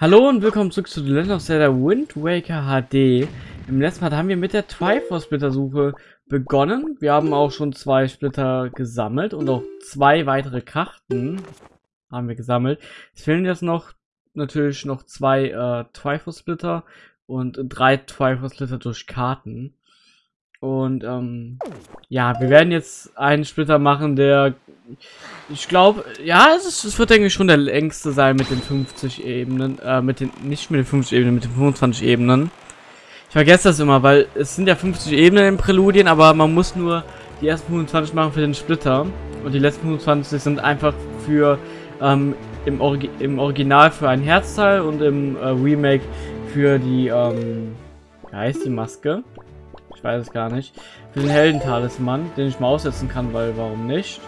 Hallo und willkommen zurück zu The Legend of Zelda Wind Waker HD. Im letzten Part haben wir mit der Triforce Splitter Suche begonnen. Wir haben auch schon zwei Splitter gesammelt und auch zwei weitere Karten haben wir gesammelt. Es fehlen jetzt noch natürlich noch zwei äh, Triforce Splitter und drei Triforce Splitter durch Karten. Und ähm, ja, wir werden jetzt einen Splitter machen, der ich glaube, ja, es, ist, es, wird denke ich schon der längste sein mit den 50 Ebenen, äh, mit den, nicht mit den 50 Ebenen, mit den 25 Ebenen. Ich vergesse das immer, weil es sind ja 50 Ebenen in Präludien, aber man muss nur die ersten 25 machen für den Splitter. Und die letzten 25 sind einfach für, ähm, im, Orgi im Original für ein Herzteil und im äh, Remake für die, ähm, wie heißt die Maske? Ich weiß es gar nicht. Für den Heldentalisman, den ich mal aussetzen kann, weil warum nicht?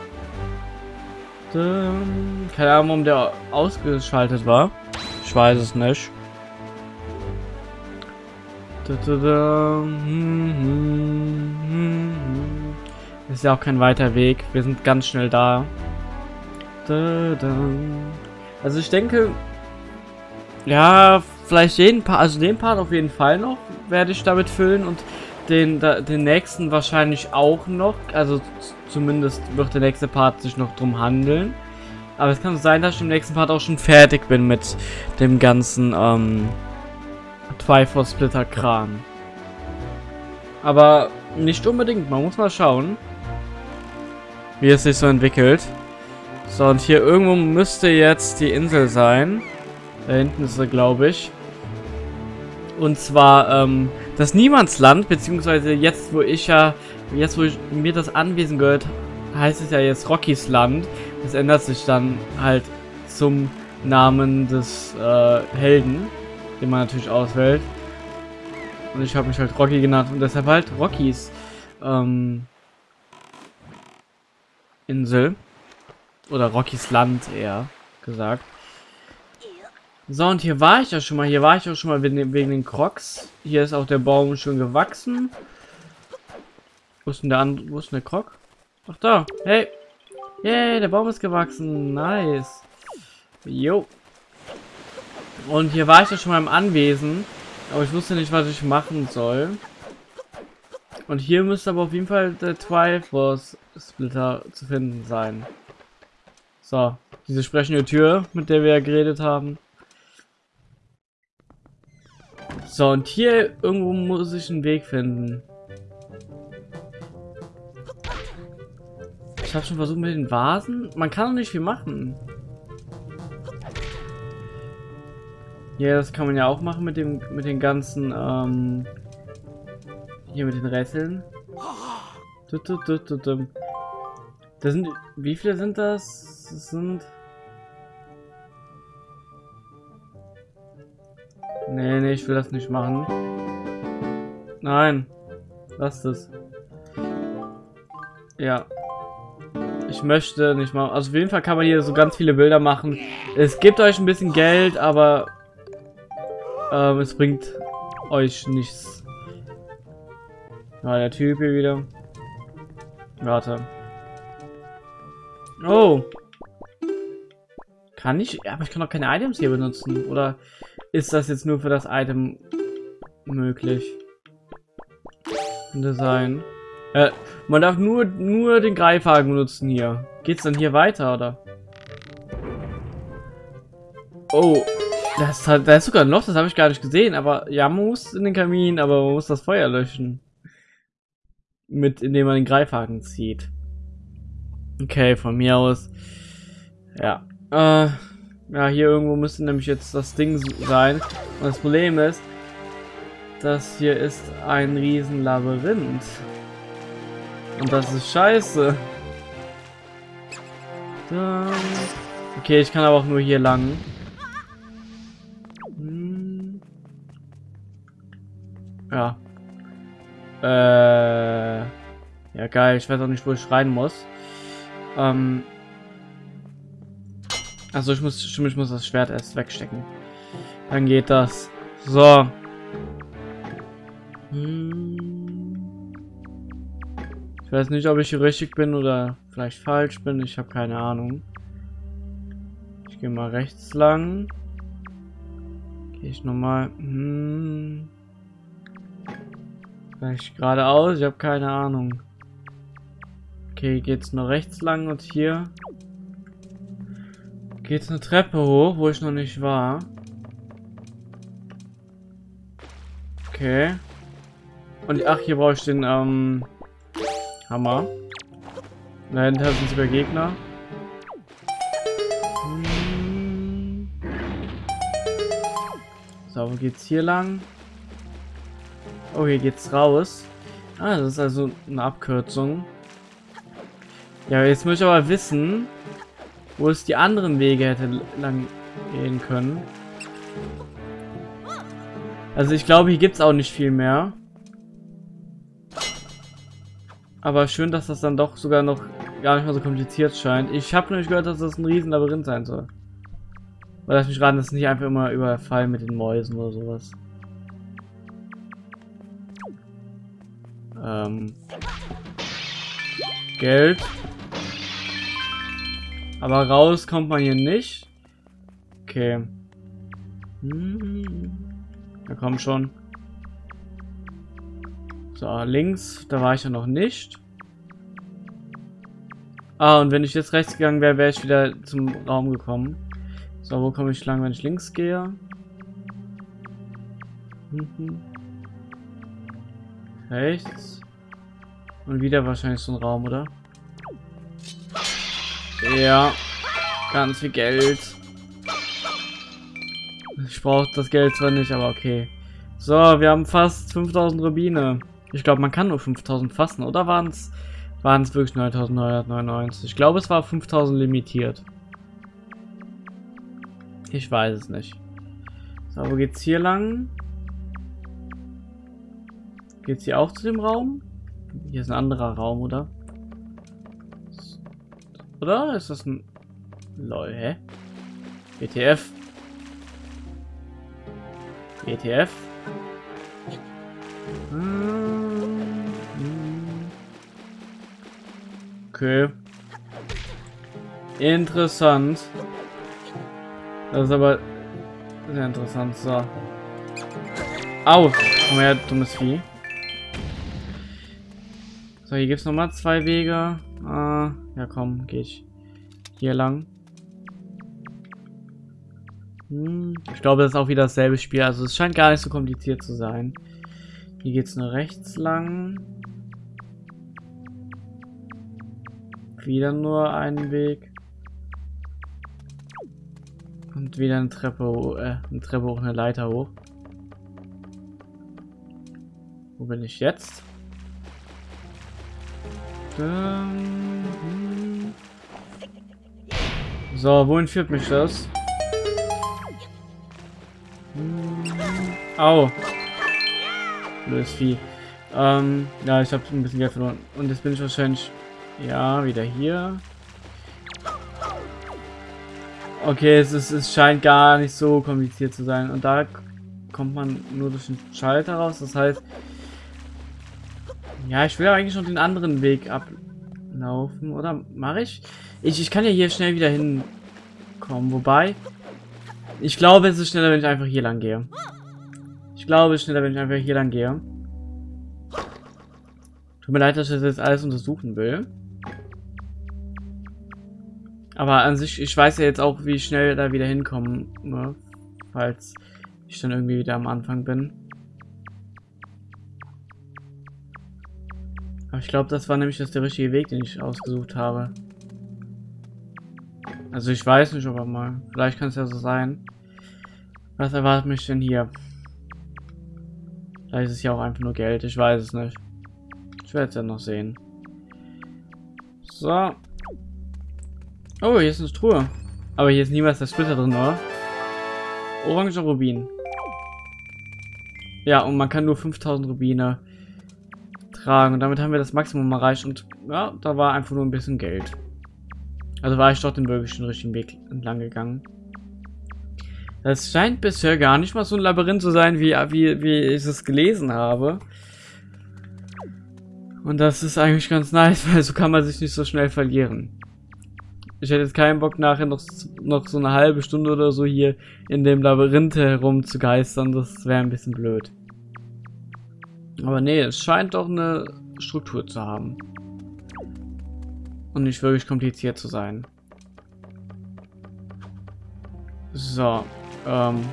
Keine Ahnung, warum der ausgeschaltet war. Ich weiß es nicht. Ist ja auch kein weiter Weg. Wir sind ganz schnell da. Also ich denke, ja, vielleicht jeden Part, also den Part auf jeden Fall noch werde ich damit füllen und den, den nächsten wahrscheinlich auch noch. Also zumindest wird der nächste Part sich noch drum handeln. Aber es kann sein, dass ich im nächsten Part auch schon fertig bin mit dem ganzen ähm, Triforce Splitter Kram. Aber nicht unbedingt, man muss mal schauen, wie es sich so entwickelt. So, und hier irgendwo müsste jetzt die Insel sein. Da hinten ist sie, glaube ich. Und zwar, ähm, das Niemandsland, beziehungsweise jetzt, wo ich ja, jetzt, wo ich, mir das Anwesen gehört, heißt es ja jetzt Rockys Land. Das ändert sich dann halt zum Namen des äh, Helden, den man natürlich auswählt. Und ich habe mich halt Rocky genannt und deshalb halt Rockys ähm, Insel. Oder Rockys Land eher gesagt. So, und hier war ich ja schon mal. Hier war ich auch schon mal wegen, den Crocs. Hier ist auch der Baum schon gewachsen. Wo ist denn der andere? Wo ist denn der Krog? Ach da. Hey. Yay, der Baum ist gewachsen. Nice. Jo. Und hier war ich ja schon mal im Anwesen. Aber ich wusste nicht, was ich machen soll. Und hier müsste aber auf jeden Fall der Triforce Splitter zu finden sein. So, diese sprechende Tür, mit der wir ja geredet haben. So, und hier irgendwo muss ich einen Weg finden. Ich habe schon versucht mit den Vasen. Man kann doch nicht viel machen. Ja, das kann man ja auch machen mit dem mit den ganzen ähm, hier mit den Rätseln. Das sind wie viele sind das? Das sind Nee, nee, ich will das nicht machen. Nein. Lass das. Ja. Ich möchte nicht mal. Also auf jeden Fall kann man hier so ganz viele Bilder machen. Es gibt euch ein bisschen Geld, aber ähm, es bringt euch nichts. Ja, der Typ hier wieder. Warte. Oh. Kann ich? Ja, aber ich kann doch keine Items hier benutzen. Oder ist das jetzt nur für das Item möglich? Sein. Äh, man darf nur, nur den Greifhaken benutzen hier. Geht's dann hier weiter, oder? Oh, das, hat, da ist sogar ein Loch, das habe ich gar nicht gesehen. Aber ja, man muss in den Kamin, aber man muss das Feuer löschen. Mit, indem man den Greifhaken zieht. Okay, von mir aus. Ja. Äh, ja, hier irgendwo müsste nämlich jetzt das Ding sein. Und das Problem ist, das hier ist ein riesen Labyrinth. Und das ist scheiße. Okay, ich kann aber auch nur hier lang. Hm. Ja. Äh. Ja, geil. Ich weiß auch nicht, wo ich rein muss. Ähm. Also ich muss, ich muss das Schwert erst wegstecken. Dann geht das. So. Hm. Ich weiß nicht, ob ich hier richtig bin oder vielleicht falsch bin. Ich habe keine Ahnung. Ich gehe mal rechts lang. Ich nochmal. Hm. Vielleicht geradeaus, ich habe keine Ahnung. Okay, geht's nur rechts lang und hier geht's eine Treppe hoch, wo ich noch nicht war. Okay. Und ach, hier brauche ich den ähm, Hammer. Dahinter sind sogar Gegner. So, wo geht's hier lang? Oh, hier geht's raus. Ah, das ist also eine Abkürzung. Ja, jetzt muss ich aber wissen, wo es die anderen Wege hätte lang gehen können. Also ich glaube, hier gibt es auch nicht viel mehr. Aber schön, dass das dann doch sogar noch gar nicht mal so kompliziert scheint. Ich habe nämlich gehört, dass das ein riesen Labyrinth sein soll. Weil lass mich raten, das ist nicht einfach immer überfallen mit den Mäusen oder sowas. Ähm. Geld. Aber raus kommt man hier nicht. Okay. Hm. Ja, komm schon. So, links, da war ich ja noch nicht. Ah, und wenn ich jetzt rechts gegangen wäre, wäre ich wieder zum Raum gekommen. So, wo komme ich lang, wenn ich links gehe? Mhm. Rechts. Und wieder wahrscheinlich so ein Raum, oder? Ja. Ganz viel Geld. Ich brauche das Geld zwar nicht, aber okay. So, wir haben fast 5000 Rubine. Ich glaube, man kann nur 5000 fassen, oder waren es waren es wirklich 9999? Ich glaube, es war 5000 limitiert. Ich weiß es nicht. So, wo geht's hier lang? Geht's hier auch zu dem Raum? Hier ist ein anderer Raum, oder? Oder? Ist das ein... Lol, hä? WTF. WTF. Okay. Interessant. Das ist aber sehr interessant. So. Au! Komm her, dummes Vieh. So, hier gibt es nochmal zwei Wege. Ja komm, gehe ich hier lang. Hm, ich glaube, das ist auch wieder dasselbe Spiel. Also es scheint gar nicht so kompliziert zu sein. Hier geht es nur rechts lang. Wieder nur einen Weg. Und wieder eine Treppe, äh, eine Treppe hoch, eine Leiter hoch. Wo bin ich jetzt? So, wohin führt mich das? Au. Blödes Vieh. Ähm, ja, ich habe ein bisschen Geld verloren. Und jetzt bin ich wahrscheinlich... Ja, wieder hier. Okay, es, ist, es scheint gar nicht so kompliziert zu sein. Und da kommt man nur durch den Schalter raus. Das heißt, ja, ich will eigentlich schon den anderen Weg ablaufen, oder? Mache ich? ich? Ich kann ja hier schnell wieder hinkommen, wobei... Ich glaube, es ist schneller, wenn ich einfach hier lang gehe. Ich glaube, es ist schneller, wenn ich einfach hier lang gehe. Tut mir leid, dass ich das jetzt alles untersuchen will. Aber an sich, ich weiß ja jetzt auch, wie schnell da wieder hinkommen, ne? Falls ich dann irgendwie wieder am Anfang bin. Aber ich glaube, das war nämlich das der richtige Weg, den ich ausgesucht habe. Also ich weiß nicht, aber mal. Vielleicht kann es ja so sein. Was erwartet mich denn hier? Vielleicht ist es ja auch einfach nur Geld. Ich weiß es nicht. Ich werde es ja noch sehen. So. Oh, hier ist eine Truhe. Aber hier ist niemals der Splitter drin, oder? Orange Rubin. Ja, und man kann nur 5000 Rubine tragen. Und damit haben wir das Maximum erreicht. Und ja, da war einfach nur ein bisschen Geld. Also war ich doch den wirklich richtigen Weg entlang gegangen. Das scheint bisher gar nicht mal so ein Labyrinth zu sein, wie, wie, wie ich es gelesen habe. Und das ist eigentlich ganz nice, weil so kann man sich nicht so schnell verlieren. Ich hätte jetzt keinen Bock nachher noch, noch so eine halbe Stunde oder so hier in dem Labyrinth herum zu geistern. Das wäre ein bisschen blöd. Aber nee, es scheint doch eine Struktur zu haben. Und nicht wirklich kompliziert zu sein. So. Ähm.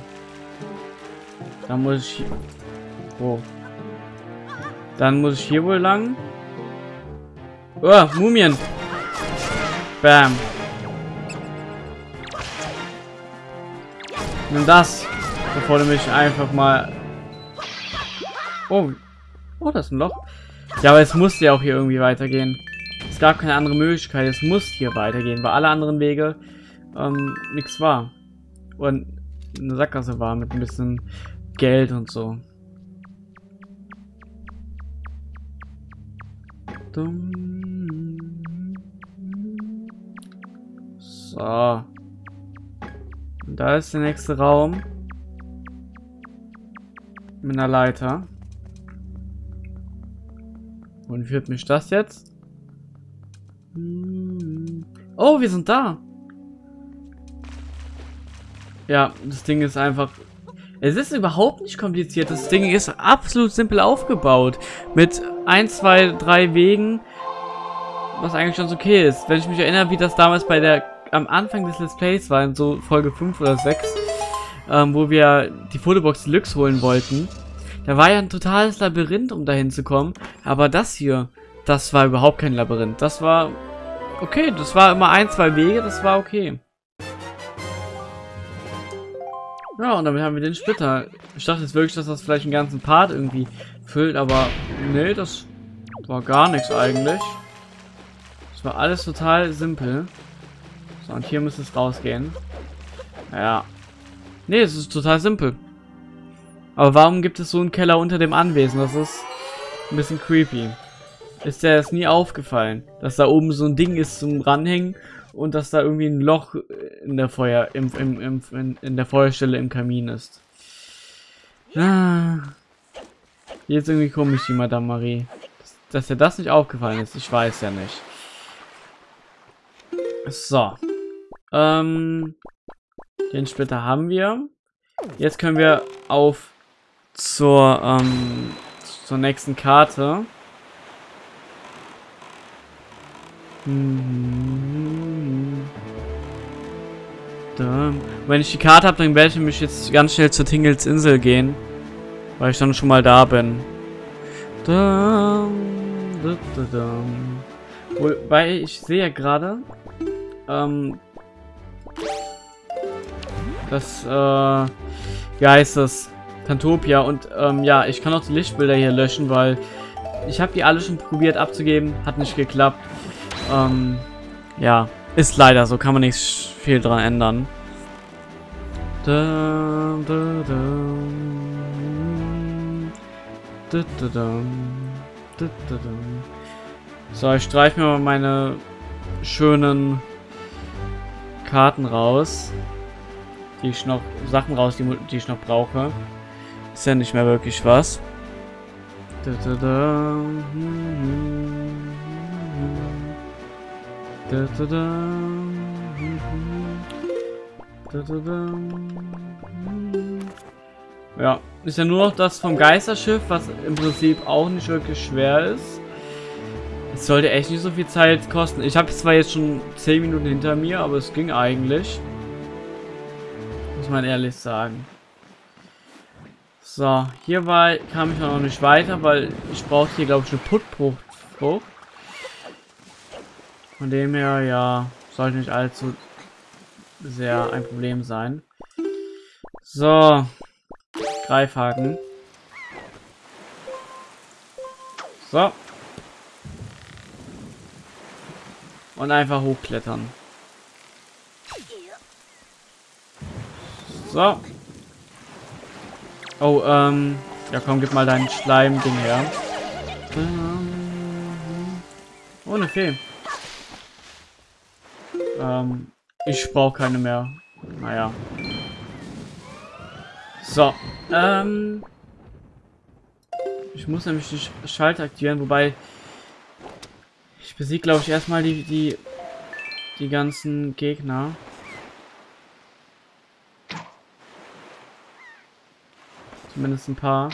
Dann muss ich... Oh. Dann muss ich hier wohl lang. Oh, Mumien. Bam. Nimm das, bevor du mich einfach mal... Oh. Oh, das ist ein Loch. Ja, aber es musste ja auch hier irgendwie weitergehen. Es gab keine andere Möglichkeit. Es muss hier weitergehen, weil alle anderen Wege ähm, nichts war. Und eine Sackgasse war mit ein bisschen Geld und so. So. Und da ist der nächste Raum. Mit einer Leiter. Und führt mich das jetzt? Oh, wir sind da. Ja, das Ding ist einfach... Es ist überhaupt nicht kompliziert. Das Ding ist absolut simpel aufgebaut. Mit 1, 2, 3 Wegen. Was eigentlich schon okay ist. Wenn ich mich erinnere, wie das damals bei der am Anfang des Let's Plays war, in so Folge 5 oder 6, ähm, wo wir die Fotobox Deluxe holen wollten. Da war ja ein totales Labyrinth, um dahin zu kommen. Aber das hier, das war überhaupt kein Labyrinth. Das war okay. Das war immer ein, zwei Wege. Das war okay. Ja, und damit haben wir den Splitter. Ich dachte jetzt wirklich, dass das vielleicht einen ganzen Part irgendwie füllt, aber nee, das war gar nichts eigentlich. Das war alles total simpel. So, und hier müsste es rausgehen. Ja. Nee, es ist total simpel. Aber warum gibt es so einen Keller unter dem Anwesen? Das ist ein bisschen creepy. Ist dir das nie aufgefallen, dass da oben so ein Ding ist zum Ranhängen und dass da irgendwie ein Loch in der Feuer, im, im, im, in, in der Feuerstelle im Kamin ist. Ah. Jetzt irgendwie komisch, die Madame Marie. Dass, dass dir das nicht aufgefallen ist, ich weiß ja nicht. So. Ähm, den Splitter haben wir. Jetzt können wir auf zur, ähm, zur nächsten Karte. Hm. Da. Wenn ich die Karte habe, dann werde ich mich jetzt ganz schnell zur Tingles Insel gehen. Weil ich dann schon mal da bin. Wobei ich sehe ja gerade, ähm, das, äh, wie heißt das? Tantopia. Und, ähm, ja, ich kann auch die Lichtbilder hier löschen, weil ich habe die alle schon probiert abzugeben. Hat nicht geklappt. Ähm, ja, ist leider so. Kann man nicht viel dran ändern. So, ich streiche mir mal meine schönen Karten raus die ich noch, Sachen raus, die, die ich noch brauche. Ist ja nicht mehr wirklich was. Ja, ist ja nur noch das vom Geisterschiff, was im Prinzip auch nicht wirklich schwer ist. Es sollte echt nicht so viel Zeit kosten. Ich habe zwar jetzt schon 10 Minuten hinter mir, aber es ging eigentlich man ehrlich sagen. So, hier war, kam ich noch nicht weiter, weil ich brauchte hier, glaube ich, eine Puttbruchfrucht. Von dem her, ja, sollte nicht allzu sehr ein Problem sein. So, Greifhaken. So. Und einfach hochklettern. So. Oh, ähm. Ja, komm, gib mal dein Schleim-Ding her. Oh, eine Fee. Ähm, ich brauche keine mehr. Naja. So. Ähm. Ich muss nämlich die Schalter aktivieren, wobei ich besiege, glaube ich, erstmal die, die, die ganzen Gegner. Zumindest ein paar.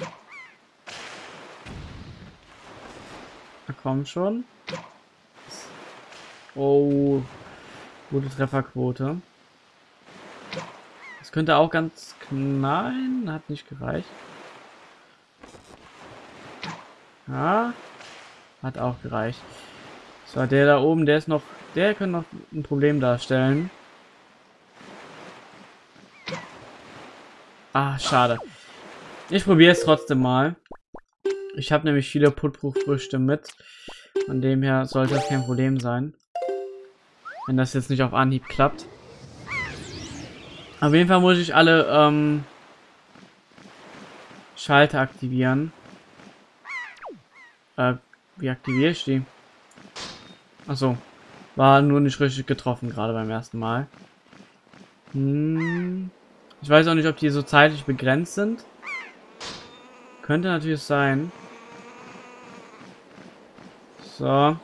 Na komm schon. Oh, gute Trefferquote. Das könnte auch ganz... Nein, hat nicht gereicht. Ja, hat auch gereicht. So, der da oben, der ist noch... Der könnte noch ein Problem darstellen. Ah, schade. Ich probiere es trotzdem mal. Ich habe nämlich viele Putbruchfrüchte mit. Von dem her sollte das kein Problem sein. Wenn das jetzt nicht auf Anhieb klappt. Auf jeden Fall muss ich alle ähm, Schalter aktivieren. Äh, wie aktiviere ich die? Achso. War nur nicht richtig getroffen, gerade beim ersten Mal. Hm. Ich weiß auch nicht, ob die so zeitlich begrenzt sind. Könnte natürlich sein. So.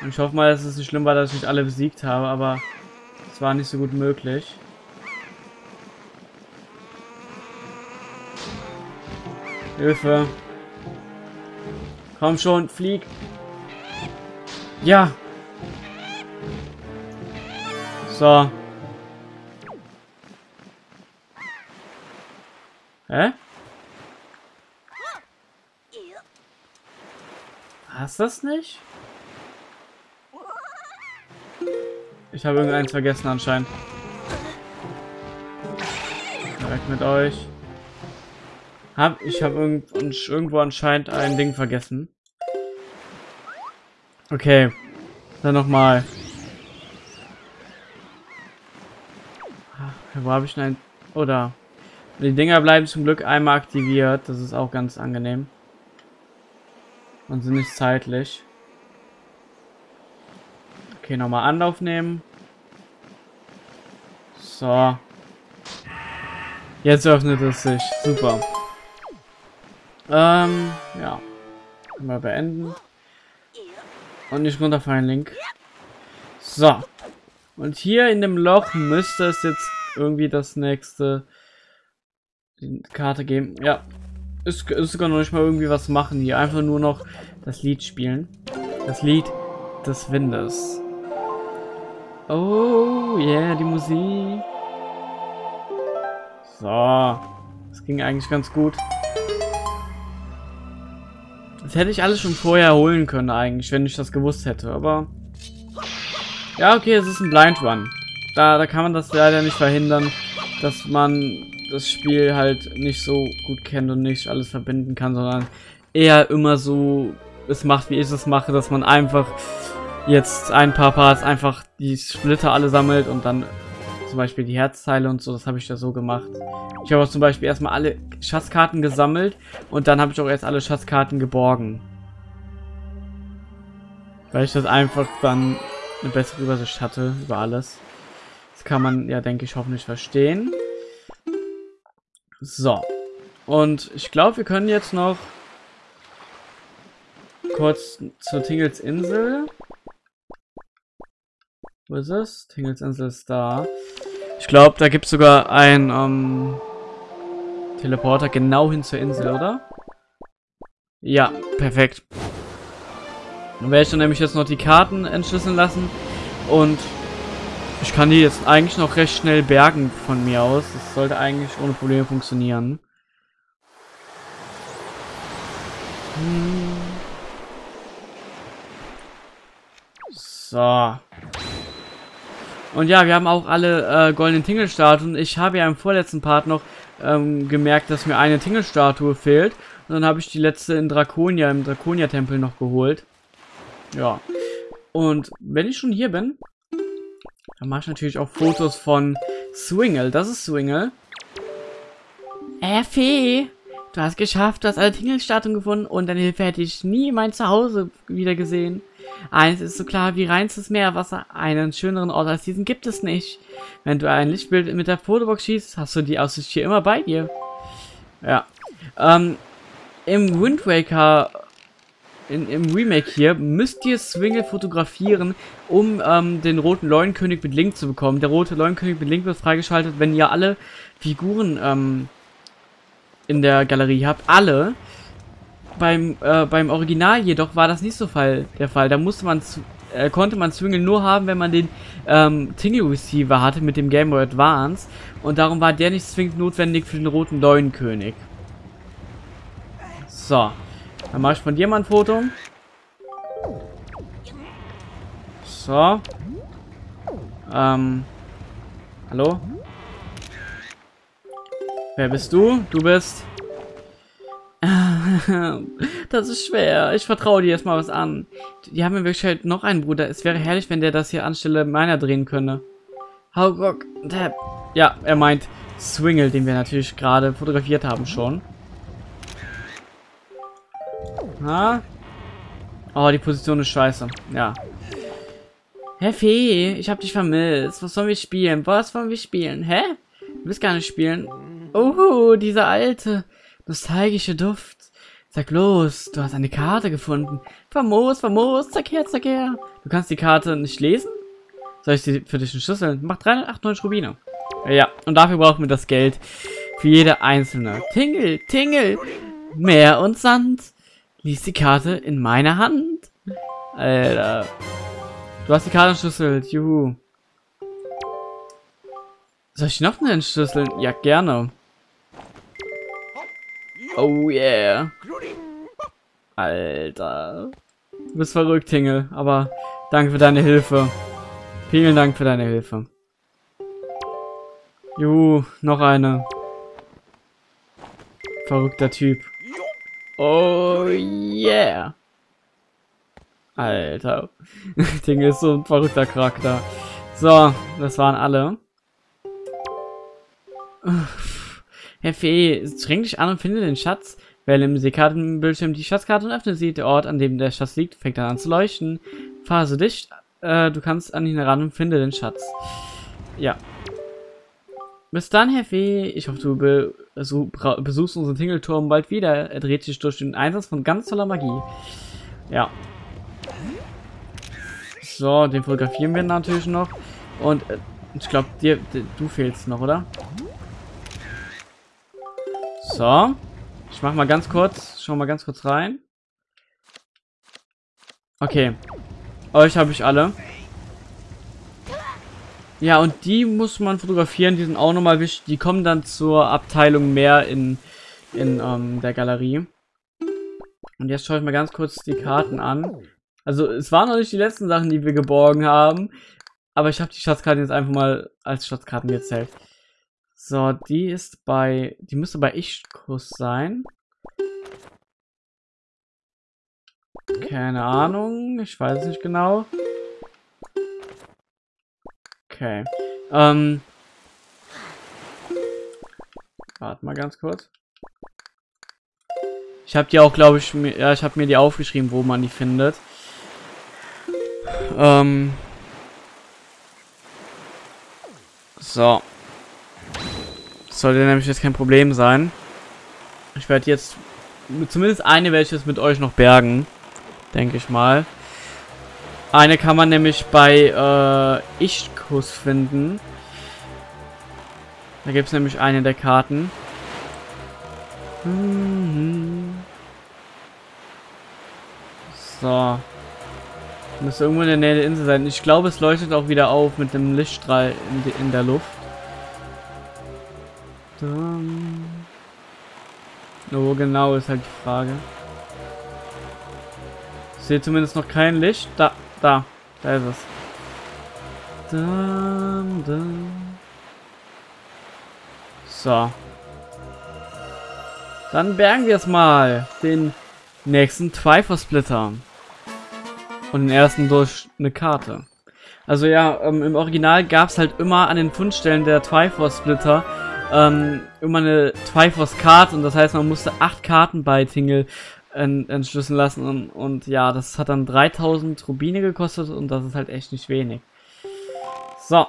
Und ich hoffe mal, dass es nicht schlimm war, dass ich alle besiegt habe, aber es war nicht so gut möglich. Hilfe. Komm schon, flieg. Ja. So. Hä? Hast das nicht? Ich habe irgendeins vergessen anscheinend. Weg mit euch. Hab, ich habe irgend, irgendwo anscheinend ein Ding vergessen. Okay. Dann nochmal. Wo habe ich denn ein... Oder... Die Dinger bleiben zum Glück einmal aktiviert. Das ist auch ganz angenehm. Und sind nicht zeitlich. Okay, nochmal Anlauf nehmen. So. Jetzt öffnet es sich. Super. Ähm, ja. Mal beenden. Und nicht runterfallen, Link. So. Und hier in dem Loch müsste es jetzt irgendwie das nächste die Karte geben. Ja. Ist, ist sogar noch nicht mal irgendwie was machen hier. Einfach nur noch das Lied spielen. Das Lied des Windes. Oh, yeah, die Musik. So. Das ging eigentlich ganz gut. Das hätte ich alles schon vorher holen können eigentlich, wenn ich das gewusst hätte, aber... Ja, okay, es ist ein Blind Run. Da, da kann man das leider nicht verhindern, dass man das Spiel halt nicht so gut kennt und nicht alles verbinden kann, sondern eher immer so es macht, wie ich es mache, dass man einfach jetzt ein paar Parts einfach die Splitter alle sammelt und dann zum Beispiel die Herzteile und so, das habe ich da so gemacht. Ich habe auch zum Beispiel erstmal alle Schatzkarten gesammelt und dann habe ich auch erst alle Schatzkarten geborgen. Weil ich das einfach dann eine bessere Übersicht hatte über alles. Das kann man ja, denke ich, hoffentlich verstehen. So. Und ich glaube, wir können jetzt noch kurz zur Tingles Insel. Wo ist es? Tingles Insel ist da. Ich glaube, da gibt es sogar ein ähm, Teleporter genau hin zur Insel, oder? Ja, perfekt. Dann werde ich dann nämlich jetzt noch die Karten entschlüsseln lassen. Und ich kann die jetzt eigentlich noch recht schnell bergen von mir aus. Das sollte eigentlich ohne Probleme funktionieren. Hm. So. Und ja, wir haben auch alle äh, goldenen Tingelstatuen. Ich habe ja im vorletzten Part noch ähm, gemerkt, dass mir eine Tingelstatue fehlt. Und dann habe ich die letzte in Draconia, im Draconia-Tempel noch geholt. Ja. Und wenn ich schon hier bin, dann mache ich natürlich auch Fotos von Swingle. Das ist Swingle. Äh, Fee, du hast geschafft, du hast alle Tingelstatuen gefunden und deine Hilfe hätte ich nie mein Zuhause wieder gesehen. Eins ist so klar wie reinstes Meerwasser. Einen schöneren Ort als diesen gibt es nicht. Wenn du ein Lichtbild mit der Fotobox schießt, hast du die Aussicht hier immer bei dir. Ja. Ähm, Im Wind Waker in, im Remake hier müsst ihr Swingle fotografieren, um ähm, den roten Leuenkönig mit Link zu bekommen. Der rote Leuenkönig mit Link wird freigeschaltet, wenn ihr alle Figuren ähm, in der Galerie habt. Alle. Beim, äh, beim Original jedoch war das nicht so Fall, der Fall. Da musste man äh, konnte man Swingle nur haben, wenn man den ähm, Tingle Receiver hatte mit dem Game Boy Advance. Und darum war der nicht zwingend notwendig für den roten Leuenkönig. So. Dann mache ich von dir mal ein Foto. So. Ähm. Hallo? Wer bist du? Du bist... das ist schwer. Ich vertraue dir erstmal was an. Die haben mir wirklich halt noch einen Bruder. Es wäre herrlich, wenn der das hier anstelle meiner drehen könne. Haurock, Tab. Ja, er meint Swingle, den wir natürlich gerade fotografiert haben schon. Ha? Oh, die Position ist scheiße. Ja. Hä, Fee, ich hab dich vermisst. Was sollen wir spielen? Was wollen wir spielen? Hä? Du willst gar nicht spielen. Oh, dieser alte, nostalgische Duft. Sag los, du hast eine Karte gefunden. Famos, famos, zack her, zack her. Du kannst die Karte nicht lesen? Soll ich sie für dich entschlüsseln? Mach 398 Rubine. Ja, und dafür brauchen wir das Geld für jede einzelne. Tingel, Tingel, Meer und Sand. Lies die Karte in meiner Hand. Alter. Du hast die Karte entschlüsselt. Juhu. Soll ich noch eine entschlüsseln? Ja, gerne. Oh yeah. Alter. Du bist verrückt, Hingel. Aber danke für deine Hilfe. Vielen Dank für deine Hilfe. Juhu, noch eine. Verrückter Typ. Oh yeah. Alter. Ding ist so ein verrückter Charakter. So, das waren alle. Herr Fee, streng dich an und finde den Schatz. Wähle im Seekartenbildschirm die Schatzkarte und öffne sie. Der Ort, an dem der Schatz liegt, fängt dann an zu leuchten. Phase dicht. Äh, du kannst an ihn heran und finde den Schatz. Ja. Bis dann, Fee. Ich hoffe, du be also, besuchst unseren Tingelturm bald wieder. Er dreht sich durch den Einsatz von ganz toller Magie. Ja. So, den fotografieren wir natürlich noch. Und äh, ich glaube, dir, du fehlst noch, oder? So. Ich mach mal ganz kurz, schau mal ganz kurz rein. Okay. Euch habe ich alle. Ja, und die muss man fotografieren, die sind auch nochmal wichtig. Die kommen dann zur Abteilung mehr in, in ähm, der Galerie. Und jetzt schaue ich mal ganz kurz die Karten an. Also, es waren noch nicht die letzten Sachen, die wir geborgen haben. Aber ich habe die Schatzkarten jetzt einfach mal als Schatzkarten gezählt. So, die ist bei... Die müsste bei Ich-Kuss sein. Keine Ahnung. Ich weiß nicht genau. Okay. Ähm. Warte mal ganz kurz. Ich habe die auch, glaube ich, mir, ja, ich habe mir die aufgeschrieben, wo man die findet. Ähm. So. Sollte nämlich jetzt kein Problem sein. Ich werde jetzt zumindest eine welches mit euch noch bergen. Denke ich mal. Eine kann man nämlich bei äh, Ichkus finden. Da gibt es nämlich eine der Karten. So. Müsste irgendwo in der Nähe der Insel sein. Ich glaube, es leuchtet auch wieder auf mit dem Lichtstrahl in, der Luft. Wo genau ist halt die Frage. Ich sehe zumindest noch kein Licht. Da. Da, da ist es. Dum, dum. So. Dann bergen wir es mal. Den nächsten Trifor-Splitter. Und den ersten durch eine Karte. Also ja, ähm, im Original gab es halt immer an den Fundstellen der Triforce-Splitter ähm, immer eine Triforce-Card und das heißt, man musste acht Karten bei Tingle entschlüsseln lassen und, und ja, das hat dann 3000 Rubine gekostet und das ist halt echt nicht wenig. So.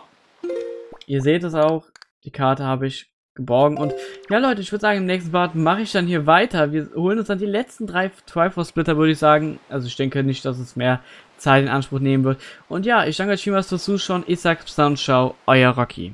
Ihr seht es auch, die Karte habe ich geborgen. Und ja, Leute, ich würde sagen, im nächsten Part mache ich dann hier weiter. Wir holen uns dann die letzten drei Triforce-Splitter, würde ich sagen. Also ich denke nicht, dass es mehr Zeit in Anspruch nehmen wird. Und ja, ich danke euch vielmals fürs Zuschauen. Ich sage bis dann, ciao, euer Rocky.